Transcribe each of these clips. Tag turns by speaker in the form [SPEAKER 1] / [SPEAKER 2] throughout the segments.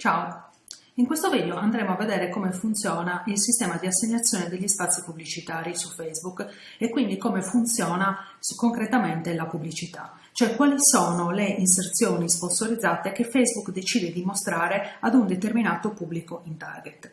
[SPEAKER 1] Ciao! In questo video andremo a vedere come funziona il sistema di assegnazione degli spazi pubblicitari su Facebook e quindi come funziona concretamente la pubblicità, cioè quali sono le inserzioni sponsorizzate che Facebook decide di mostrare ad un determinato pubblico in target.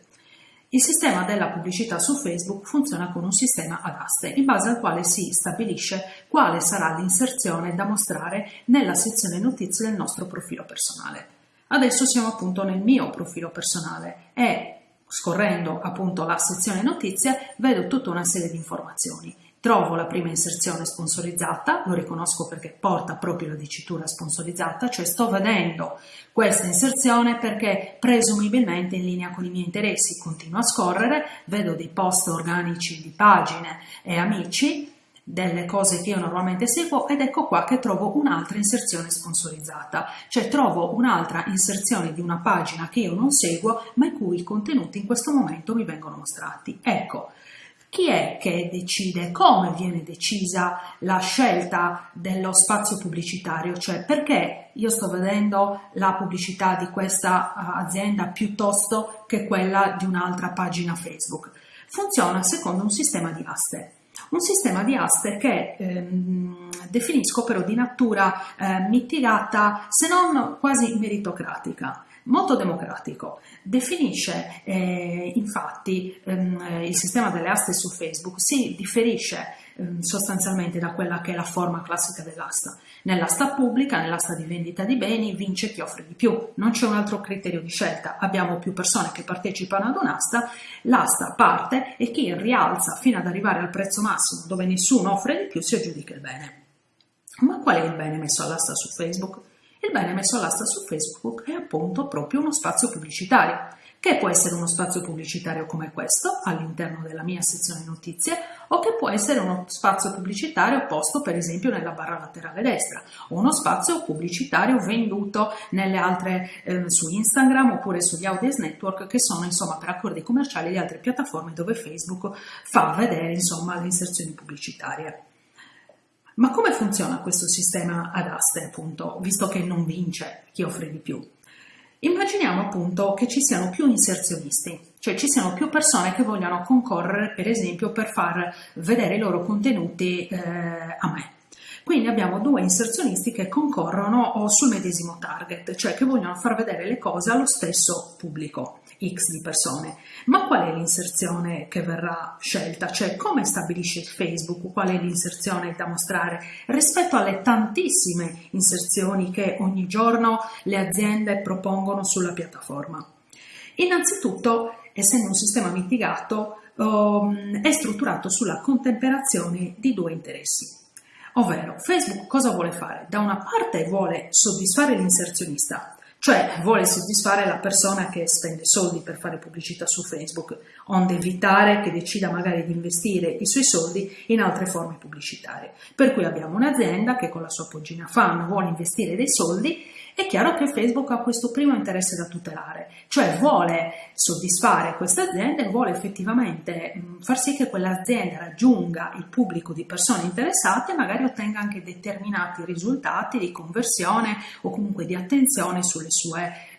[SPEAKER 1] Il sistema della pubblicità su Facebook funziona con un sistema ad aste, in base al quale si stabilisce quale sarà l'inserzione da mostrare nella sezione notizie del nostro profilo personale. Adesso siamo appunto nel mio profilo personale e scorrendo appunto la sezione notizie vedo tutta una serie di informazioni. Trovo la prima inserzione sponsorizzata, lo riconosco perché porta proprio la dicitura sponsorizzata, cioè sto vedendo questa inserzione perché presumibilmente in linea con i miei interessi. Continuo a scorrere, vedo dei post organici di pagine e amici delle cose che io normalmente seguo ed ecco qua che trovo un'altra inserzione sponsorizzata, cioè trovo un'altra inserzione di una pagina che io non seguo ma i cui contenuti in questo momento mi vengono mostrati. Ecco, chi è che decide, come viene decisa la scelta dello spazio pubblicitario, cioè perché io sto vedendo la pubblicità di questa azienda piuttosto che quella di un'altra pagina Facebook. Funziona secondo un sistema di aste. Un sistema di aste che ehm, definisco però di natura eh, mitigata, se non quasi meritocratica molto democratico. Definisce eh, infatti ehm, il sistema delle aste su Facebook, si differisce ehm, sostanzialmente da quella che è la forma classica dell'asta. Nell'asta pubblica, nell'asta di vendita di beni, vince chi offre di più, non c'è un altro criterio di scelta, abbiamo più persone che partecipano ad un'asta, l'asta parte e chi rialza fino ad arrivare al prezzo massimo dove nessuno offre di più si aggiudica il bene. Ma qual è il bene messo all'asta su Facebook? Il bene messo all'asta su Facebook è appunto proprio uno spazio pubblicitario che può essere uno spazio pubblicitario come questo all'interno della mia sezione notizie o che può essere uno spazio pubblicitario posto per esempio nella barra laterale destra o uno spazio pubblicitario venduto nelle altre eh, su Instagram oppure sugli Audience Network che sono insomma per accordi commerciali le altre piattaforme dove Facebook fa vedere insomma le inserzioni pubblicitarie. Ma come funziona questo sistema ad aste appunto visto che non vince chi offre di più? Immaginiamo appunto che ci siano più inserzionisti, cioè ci siano più persone che vogliono concorrere per esempio per far vedere i loro contenuti eh, a me. Quindi abbiamo due inserzionisti che concorrono sul medesimo target, cioè che vogliono far vedere le cose allo stesso pubblico. X di persone. Ma qual è l'inserzione che verrà scelta? Cioè come stabilisce Facebook qual è l'inserzione da mostrare rispetto alle tantissime inserzioni che ogni giorno le aziende propongono sulla piattaforma? Innanzitutto, essendo un sistema mitigato, um, è strutturato sulla contemperazione di due interessi. Ovvero, Facebook cosa vuole fare? Da una parte vuole soddisfare l'inserzionista, cioè vuole soddisfare la persona che spende soldi per fare pubblicità su Facebook, onde evitare che decida magari di investire i suoi soldi in altre forme pubblicitarie. Per cui abbiamo un'azienda che con la sua pagina fan vuole investire dei soldi è chiaro che Facebook ha questo primo interesse da tutelare, cioè vuole soddisfare queste aziende e vuole effettivamente mm, far sì che quell'azienda raggiunga il pubblico di persone interessate e magari ottenga anche determinati risultati di conversione o comunque di attenzione sue,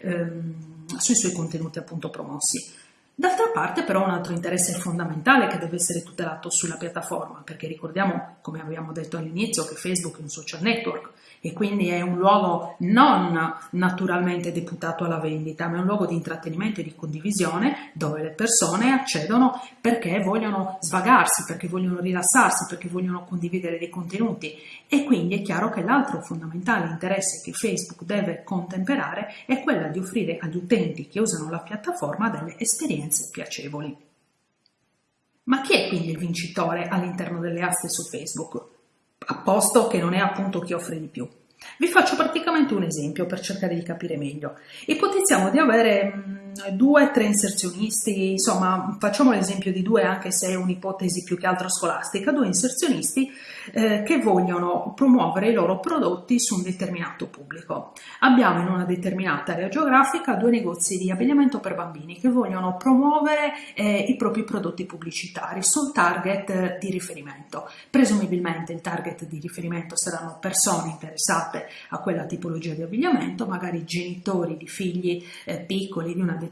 [SPEAKER 1] ehm, sui suoi contenuti appunto promossi. D'altra parte però un altro interesse fondamentale che deve essere tutelato sulla piattaforma, perché ricordiamo, come abbiamo detto all'inizio, che Facebook è un social network, e quindi è un luogo non naturalmente deputato alla vendita, ma è un luogo di intrattenimento e di condivisione dove le persone accedono perché vogliono svagarsi, perché vogliono rilassarsi, perché vogliono condividere dei contenuti. E quindi è chiaro che l'altro fondamentale interesse che Facebook deve contemperare è quello di offrire agli utenti che usano la piattaforma delle esperienze piacevoli. Ma chi è quindi il vincitore all'interno delle aste su Facebook? a posto che non è appunto chi offre di più. Vi faccio praticamente un esempio per cercare di capire meglio. Ipotizziamo di avere due o tre inserzionisti, insomma facciamo l'esempio di due anche se è un'ipotesi più che altro scolastica, due inserzionisti eh, che vogliono promuovere i loro prodotti su un determinato pubblico. Abbiamo in una determinata area geografica due negozi di abbigliamento per bambini che vogliono promuovere eh, i propri prodotti pubblicitari sul target di riferimento. Presumibilmente il target di riferimento saranno persone interessate a quella tipologia di abbigliamento, magari genitori di figli eh, piccoli di una determinata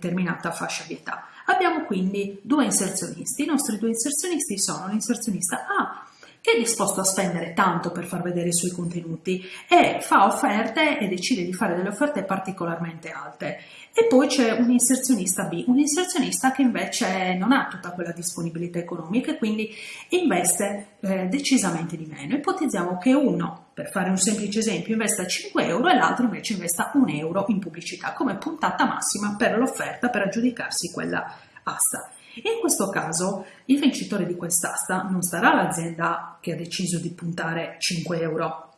[SPEAKER 1] fascia di età. Abbiamo quindi due inserzionisti, i nostri due inserzionisti sono l'inserzionista A è disposto a spendere tanto per far vedere i suoi contenuti e fa offerte e decide di fare delle offerte particolarmente alte. E poi c'è un inserzionista B, un inserzionista che invece non ha tutta quella disponibilità economica e quindi investe eh, decisamente di meno. Ipotizziamo che uno, per fare un semplice esempio, investa 5 euro e l'altro invece investa 1 euro in pubblicità come puntata massima per l'offerta per aggiudicarsi quella asta. In questo caso il vincitore di quest'asta non sarà l'azienda che ha deciso di puntare 5 euro.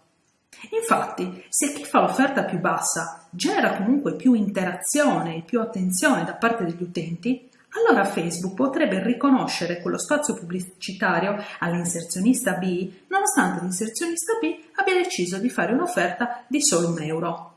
[SPEAKER 1] Infatti, se chi fa l'offerta più bassa genera comunque più interazione e più attenzione da parte degli utenti, allora Facebook potrebbe riconoscere quello spazio pubblicitario all'inserzionista B, nonostante l'inserzionista B abbia deciso di fare un'offerta di solo un euro.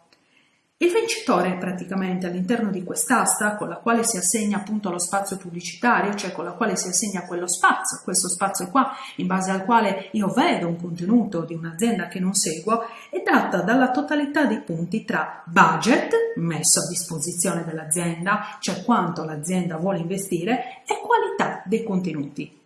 [SPEAKER 1] Il vincitore praticamente all'interno di quest'asta con la quale si assegna appunto lo spazio pubblicitario, cioè con la quale si assegna quello spazio, questo spazio qua in base al quale io vedo un contenuto di un'azienda che non seguo, è data dalla totalità dei punti tra budget messo a disposizione dell'azienda, cioè quanto l'azienda vuole investire, e qualità dei contenuti.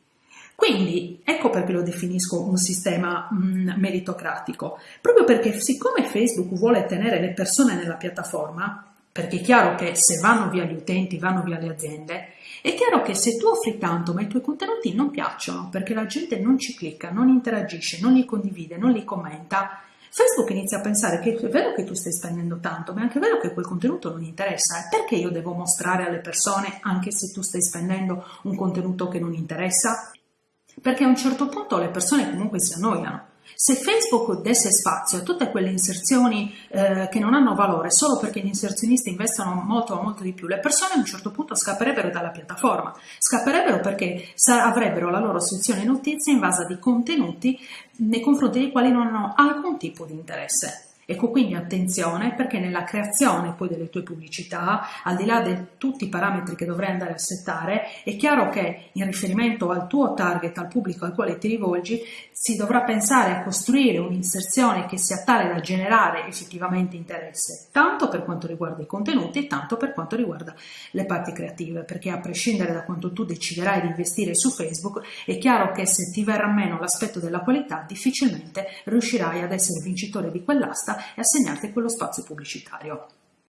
[SPEAKER 1] Quindi ecco perché lo definisco un sistema mh, mm, meritocratico, proprio perché siccome Facebook vuole tenere le persone nella piattaforma, perché è chiaro che se vanno via gli utenti, vanno via le aziende, è chiaro che se tu offri tanto ma i tuoi contenuti non piacciono perché la gente non ci clicca, non interagisce, non li condivide, non li commenta, Facebook inizia a pensare che è vero che tu stai spendendo tanto, ma è anche vero che quel contenuto non interessa. E perché io devo mostrare alle persone, anche se tu stai spendendo un contenuto che non interessa? Perché a un certo punto le persone comunque si annoiano. Se Facebook desse spazio a tutte quelle inserzioni eh, che non hanno valore solo perché gli inserzionisti investono molto molto di più, le persone a un certo punto scapperebbero dalla piattaforma, scapperebbero perché avrebbero la loro sezione notizie in base di contenuti nei confronti dei quali non hanno alcun tipo di interesse. Ecco quindi attenzione perché nella creazione poi delle tue pubblicità, al di là di tutti i parametri che dovrai andare a settare, è chiaro che in riferimento al tuo target, al pubblico al quale ti rivolgi, si dovrà pensare a costruire un'inserzione che sia tale da generare effettivamente interesse, tanto per quanto riguarda i contenuti, tanto per quanto riguarda le parti creative, perché a prescindere da quanto tu deciderai di investire su Facebook, è chiaro che se ti verrà meno l'aspetto della qualità, difficilmente riuscirai ad essere vincitore di quell'asta e assegnarti quello spazio pubblicitario.